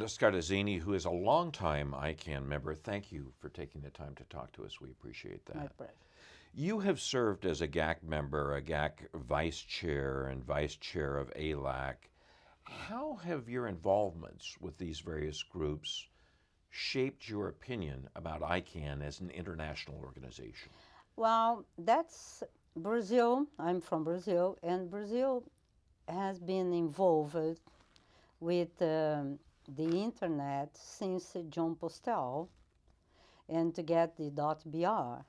Yolanda Scartezini, who is a longtime ICANN member, thank you for taking the time to talk to us. We appreciate that. My pleasure. You have served as a GAC member, a GAC vice chair, and vice chair of ALAC. How have your involvements with these various groups shaped your opinion about ICANN as an international organization? Well, that's Brazil. I'm from Brazil, and Brazil has been involved with um, the internet since Jon Postel and to get the .br.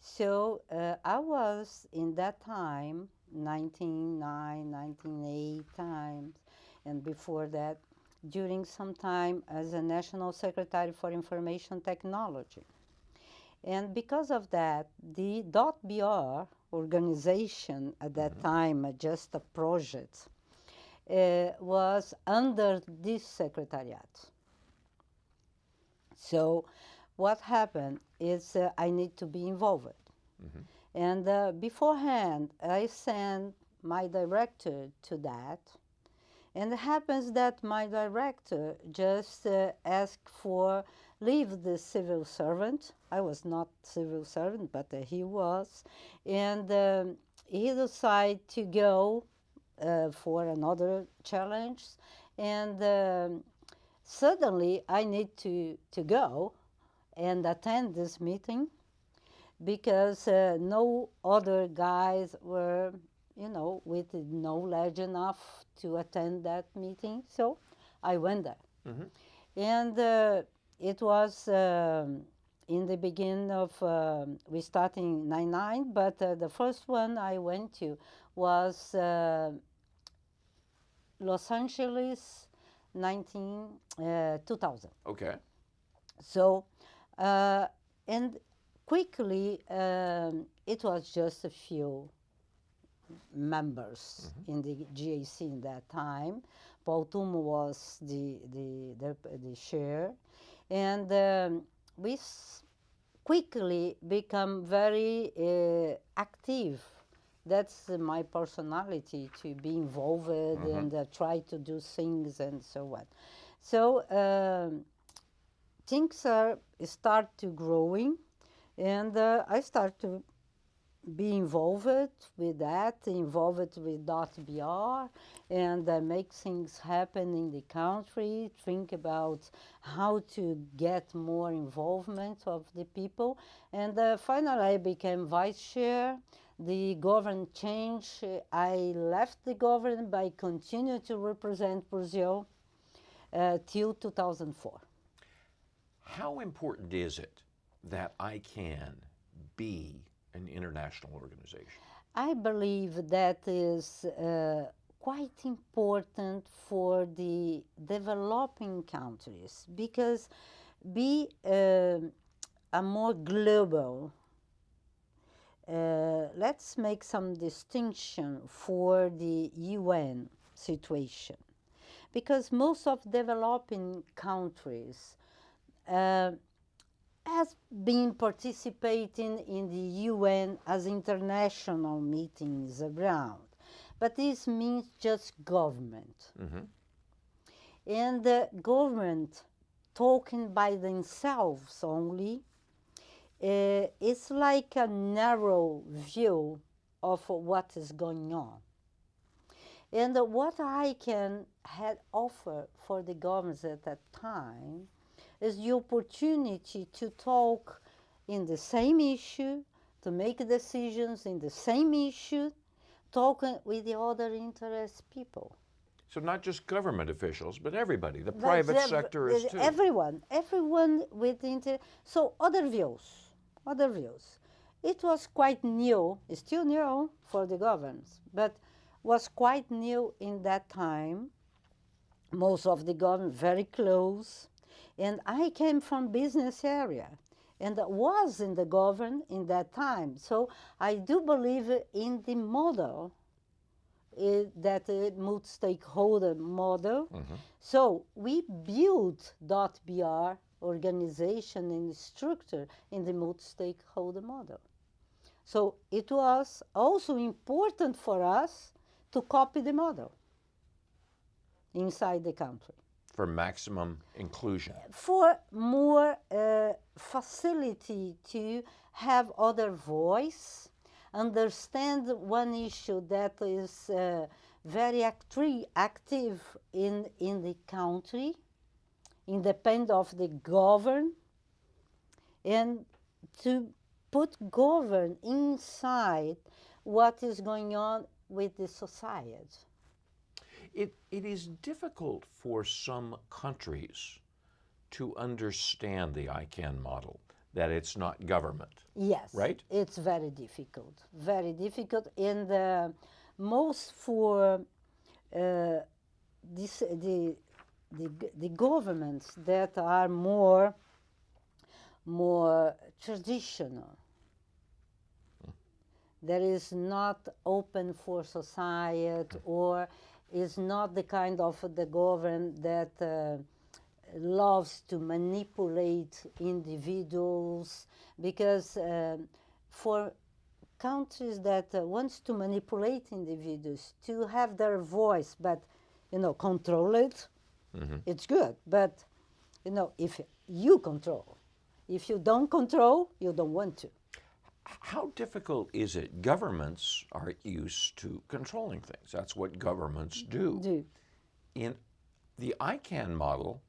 So uh, I was in that time, 1909, 1908 times, and before that, during some time as a National Secretary for Information Technology. And because of that, the .br organization at that mm -hmm. time, just a project, uh, was under this secretariat. So what happened is uh, I need to be involved. Mm -hmm. And uh, beforehand, I sent my director to that. And it happens that my director just uh, asked for leave the civil servant. I was not civil servant, but uh, he was. And um, he decided to go for another challenge. And um, suddenly I need to, to go and attend this meeting because uh, no other guys were, you know, with knowledge enough to attend that meeting. So I went there. Mm -hmm. And uh, it was um, in the beginning of, uh, we started in 99, but uh, the first one I went to was uh, Los Angeles 19, uh, 2000. Okay. So, uh, and quickly, um, it was just a few members mm -hmm. in the GAC in that time. Paul Twomey was the, the, the, the chair. And um, we quickly become very uh, active that's my personality to be involved mm -hmm. and uh, try to do things and so on. So um, things are start to growing, and uh, I start to be involved with that, involved with .br, and uh, make things happen in the country, think about how to get more involvement of the people. And uh, finally, I became vice chair, the government changed. I left the government, but I continued to represent Brazil uh, till 2004. How important is it that ICANN be an international organization? I believe that is uh, quite important for the developing countries because be uh, a more global uh, let's make some distinction for the UN situation. Because most of developing countries uh, has been participating in the UN as international meetings around. But this means just government. Mm -hmm. And the government talking by themselves only uh, it's like a narrow view of what is going on. And what ICANN had offer for the governments at that time is the opportunity to talk in the same issue, to make decisions in the same issue, talking with the other interest people. So not just government officials, but everybody. The private sector is too. Everyone, everyone with inter. So other views other views. It was quite new, still new for the governments, but was quite new in that time. Most of the government very close. And I came from business area and was in the government in that time. So I do believe in the model uh, that uh, multi-stakeholder model. Mm -hmm. So we built dot .br organization and structure in the multi-stakeholder model. So it was also important for us to copy the model inside the country. for maximum inclusion. for more uh, facility to have other voice, understand one issue that is uh, very acti- active in, in the country, independent of the govern, and to put govern inside what is going on with the society. It, it is difficult for some countries to understand the ICANN model, that it's not government. Yes. Right? It's very difficult. Very difficult. And uh, most for uh, this, the, the, the governments that are more, more traditional, that is not open for society or is not the kind of the government that uh, loves to manipulate individuals because um, for countries that uh, wants to manipulate individuals to have their voice but you know control it it's good but you know if you control if you don't control you don't want to How difficult is it? Governments are used to controlling things. That's what governments do. do In the ICANN model,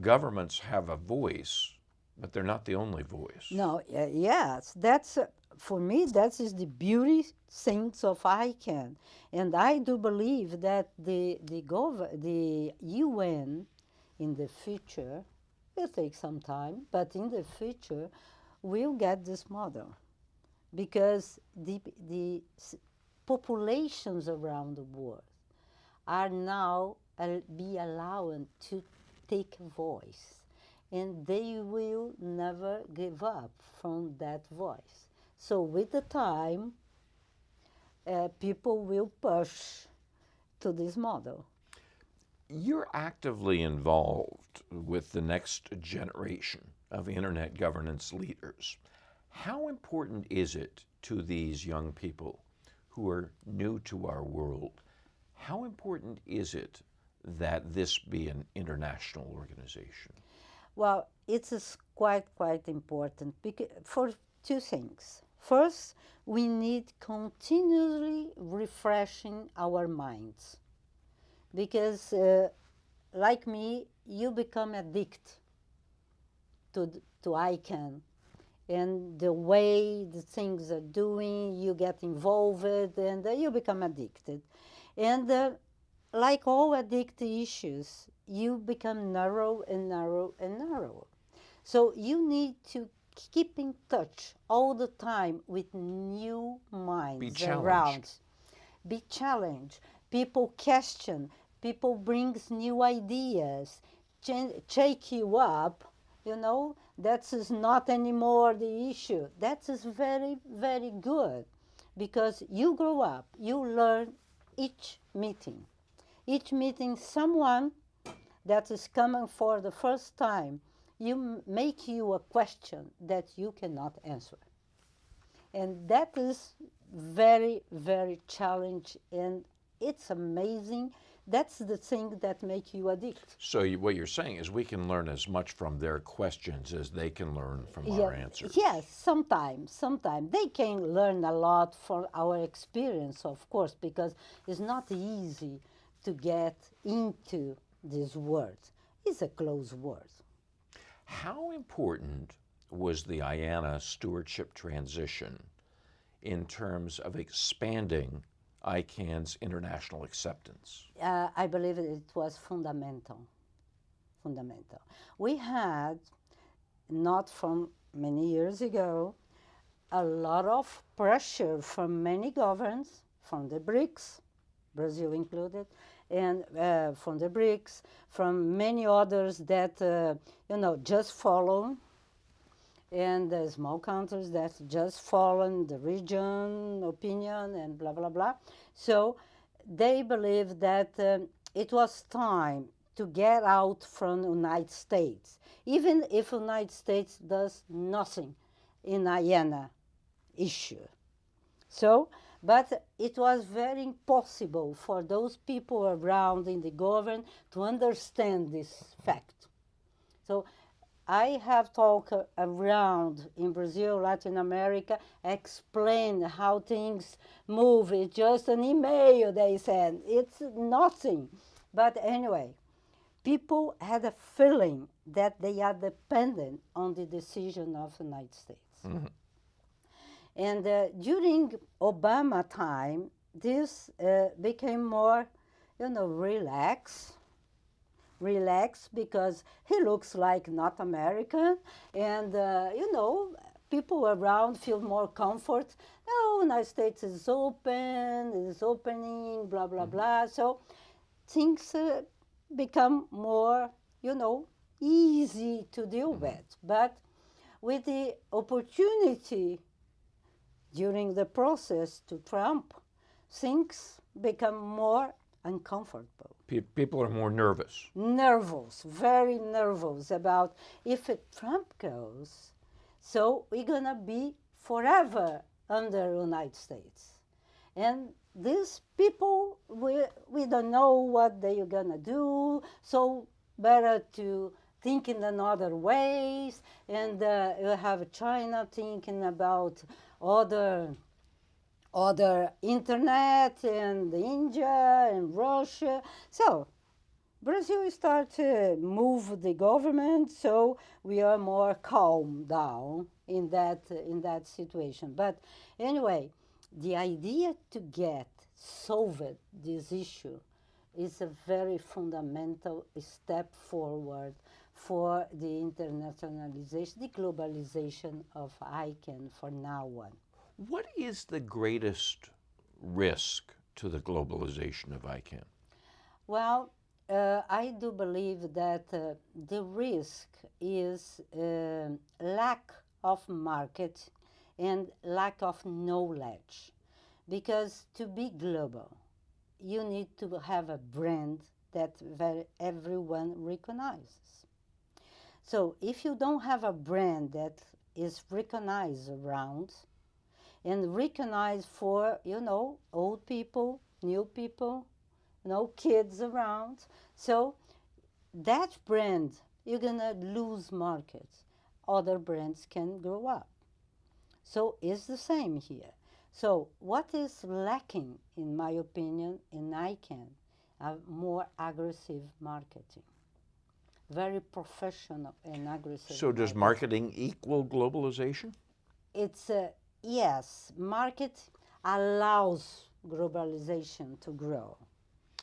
governments have a voice, but they're not the only voice. No, uh, yes, that's uh, for me. That is the beauty things of ICANN, and I do believe that the the gov- the UN in the future will take some time, but in the future we'll get this model. Because the the populations around the world are now be allowed to take voice. And they will never give up from that voice so with the time uh, people will push to this model You're actively involved with the next generation of internet governance leaders. How important is it to these young people who are new to our world? How important is it that this be an international organization? Well, it is quite, quite important because, for two things. First, we need continually refreshing our minds because, uh, like me, you become addicted to, to ICANN and the way the things are doing, you get involved and uh, you become addicted. And uh, like all addicted issues, you become narrow and narrow and narrow. So you need to keep in touch all the time with new minds challenged. around. Be challenged. People question. People brings new ideas. Shake you up. You know that is not anymore the issue. That is very very good, because you grow up. You learn each meeting. Each meeting, someone that is coming for the first time, you make you a question that you cannot answer. And that is very, very challenge and it's amazing. That's the thing that make you addict. So you, what you're saying is we can learn as much from their questions as they can learn from our answers. Yes, sometimes, sometimes they can learn a lot from our experience, of course, because it's not easy to get into this world. It's a closed world. How important was the IANA stewardship transition in terms of expanding ICANN's international acceptance? uh, I believe it was fundamental. Fundamental. We had, not from many years ago, a lot of pressure from many governments, from the BRICS, Brazil included, and uh, from the BRICS, from many others that, uh, you know, just follow and the small countries that just follow the region opinion and blah blah blah. So they believe that um, it was time to get out from the United States, even if United States does nothing in IANA issue. So But it was very impossible for those people around in the government to understand this fact. So I have talked around in Brazil, Latin America, explain how things move. It's just an email, they said. It's nothing. But anyway, people had a feeling that they are dependent on the decision of the United States. Mm-hmm. And uh, during Obama time, this uh, became more, you know, relaxed. Relaxed because he looks like not American, and uh, you know, people around feel more comfort. Oh, United States is open, is opening, blah blah mm-hmm. blah. So things uh, become more, you know, easy to deal mm-hmm. with. But with the opportunity during the process to Trump, things become more uncomfortable. People are more nervous. Nervous, very nervous about if Trump goes, so we're gonna be forever under United States. And these people, we, we don't know what they're gonna do, so better to think in another ways. And uh, you have China thinking about other other internet and India and Russia. So Brazil start to move the government, so we are more calm down in that in that situation. But anyway, the idea to get solved this issue is a very fundamental step forward for the internationalization, the globalization of ICANN for now on. What is the greatest risk to the globalization of ICANN? Well, uh, I do believe that uh, the risk is uh, lack of market and lack of knowledge. Because to be global, you need to have a brand that everyone recognizes. So if you don't have a brand that is recognized around and recognized for, you know, old people, new people, know, kids around, so that brand, you're going to lose market. Other brands can grow up. So it's the same here. So what is lacking, in my opinion, in ICANN, a more aggressive marketing very professional and aggressive. So does marketing equal globalization? It's a, yes, market allows globalization to grow.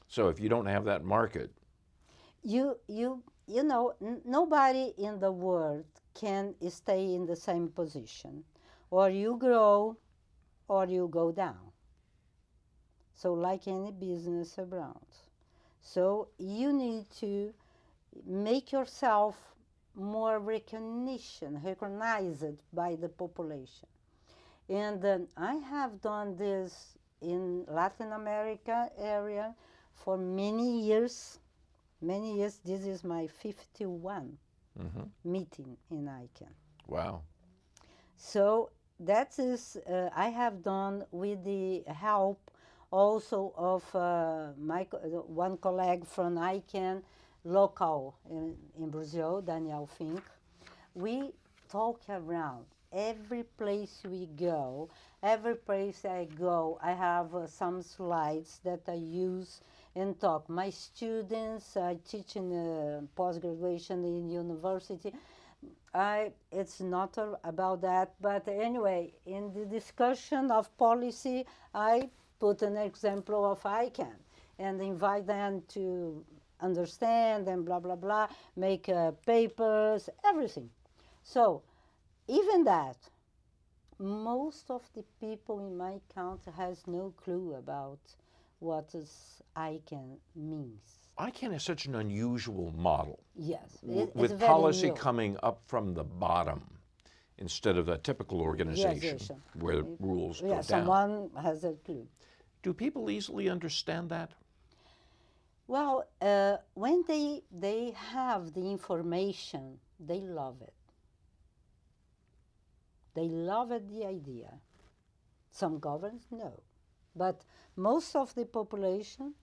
So if you don't have that market, you you you know nobody in the world can stay in the same position, or you grow, or you go down. So like any business around, so you need to make yourself more recognition, recognized by the population. And uh, I have done this in Latin America area for many years. Many years. This is my 51 mm-hmm. meeting in ICANN. Wow. So that is uh, I have done with the help also of uh, my one colleague from ICANN local in, in Brazil, Daniel Fink, we talk around every place we go, every place I go, I have uh, some slides that I use and talk. My students, I teach in uh, post-graduation in university. I, it's not a, about that, but anyway, in the discussion of policy, I put an example of ICANN and invite them to understand and blah, blah, blah, make uh, papers, everything. So even that, most of the people in my country has no clue about what is ICANN means. ICANN is such an unusual model. Yes. It, with policy new. coming up from the bottom instead of a typical organization yes, yes, where the rules yeah, go down. Someone has a clue. Do people easily understand that? Well, uh, when they, they have the information, they love it. They love it, the idea. Some governments, no. but most of the population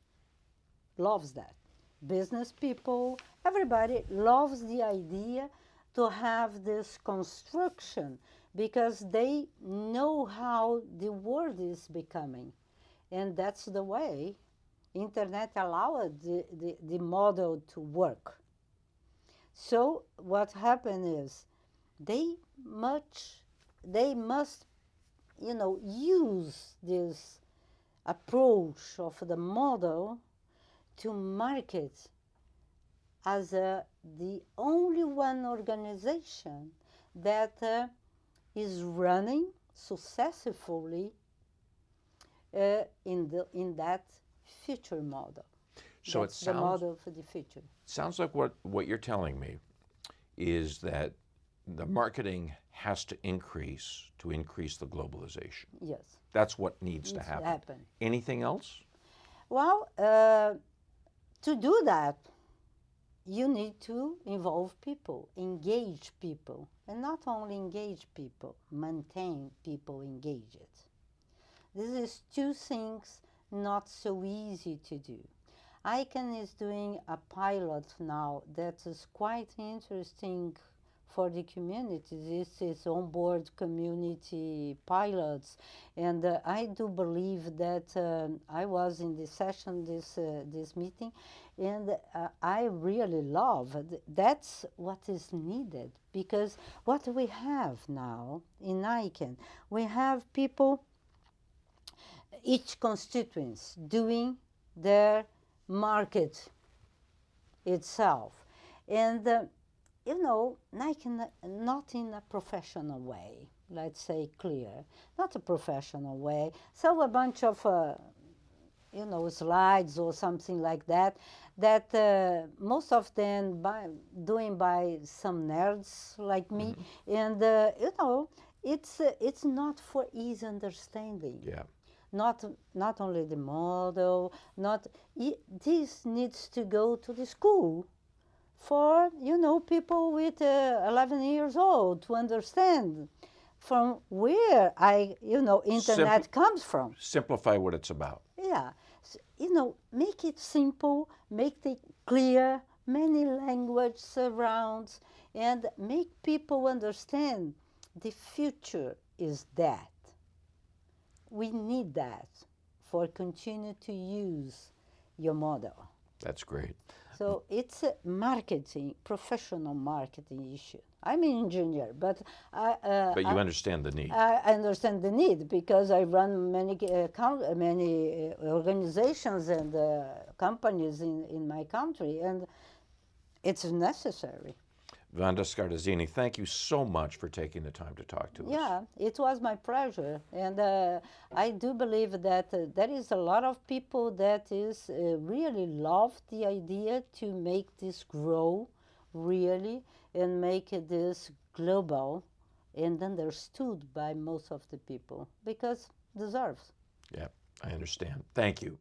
loves that. Business people, everybody loves the idea to have this construction because they know how the world is becoming. And that's the way internet allowed the, the, the model to work. So what happened is they much they must you know use this approach of the model to market as the only one organization that uh, is running successfully uh, in, the, in that future model. So That's it the model for the future. sounds like what what you're telling me is that the marketing has to increase to increase the globalization. Yes, That's what needs to needs to happen. happen. Anything else? Well, uh, to do that, you need to involve people, engage people, and not only engage people, maintain people engaged. This is two things not so easy to do. ICANN is doing a pilot now that is quite interesting for the community. This is onboard community pilots, and uh, I do believe that um, I was in this session, this uh, this meeting, and uh, I really love. th- That's what is needed because what we have now in ICANN, we have people each constituents doing their market itself. And, uh, you know, like in a- not in a professional way, let's say clear, not a professional way. So a bunch of, uh, you know, slides or something like that, that uh, most of them by, doing by some nerds like me. And, uh, you know, it's, uh, it's not for easy understanding Yeah. Not not only the model not i this needs to go to the school for you know people with uh, 11 years old to understand from where i you know internet comes from. Simplify what it's about. yeah. S- you know make it simple make it clear many language surrounds and make people understand the future is that we need that for continue to use your model That's great. so it's a marketing professional marketing issue i'm an engineer but i uh, But you I- understand the need. I understand the need because I run many uh, uh, many uh, organizations and uh, companies in, in my country, and it's necessary. Vanda Scartezini, thank you so much for taking the time to talk to us. Yeah, it was my pleasure, and uh, I do believe that uh, there is a lot of people that is uh, really love the idea to make this grow, really, and make this global and understood by most of the people because deserves. Yeah, I understand. Thank you.